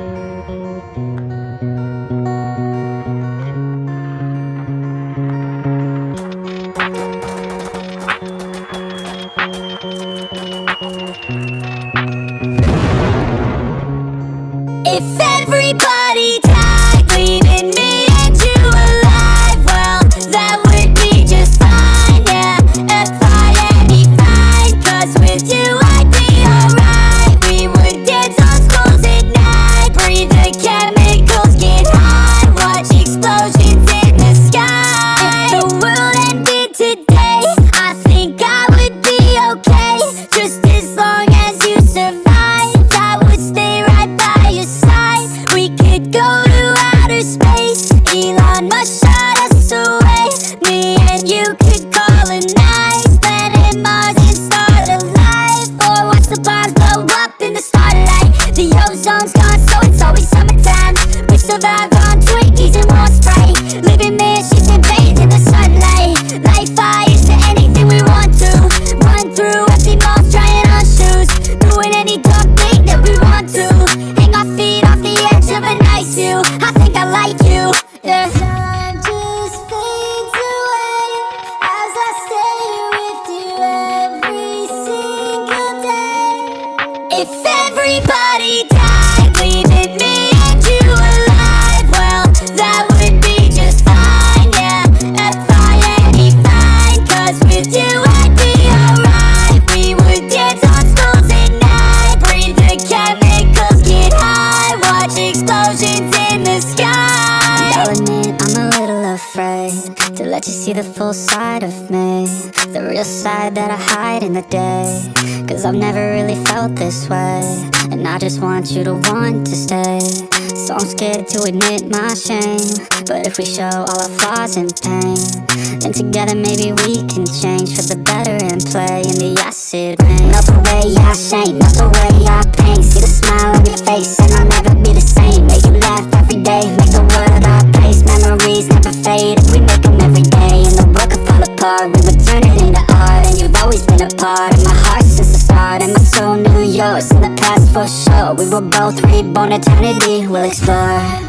If everybody died, leaving me everybody died, leaving me and you alive, well, that would be just fine, yeah. F-I-N-E fine, 'cause with you I'd be alright. We would dance on schools at night, breathe the chemicals, get high, watch explosions in the sky. Admit I'm a little afraid to let you see the full side of me, the real side that I hide in the day. Cause I've never really felt this way, and I just want you to want to stay. So I'm scared to admit my shame, but if we show all our flaws and pain, then together maybe we can change for the better and play in the acid rain. Melt the way I shame, melt the way I pain. See the smile on your face, and I'll never be the same. Make you laugh every day, make the world our place. Memories never fade if we make them every day. And the world could fall apart, we would turn it into art. And you've always been a part of my heart start. And my soul knew yours in the past for sure. We were both reborn, eternity We'll explore.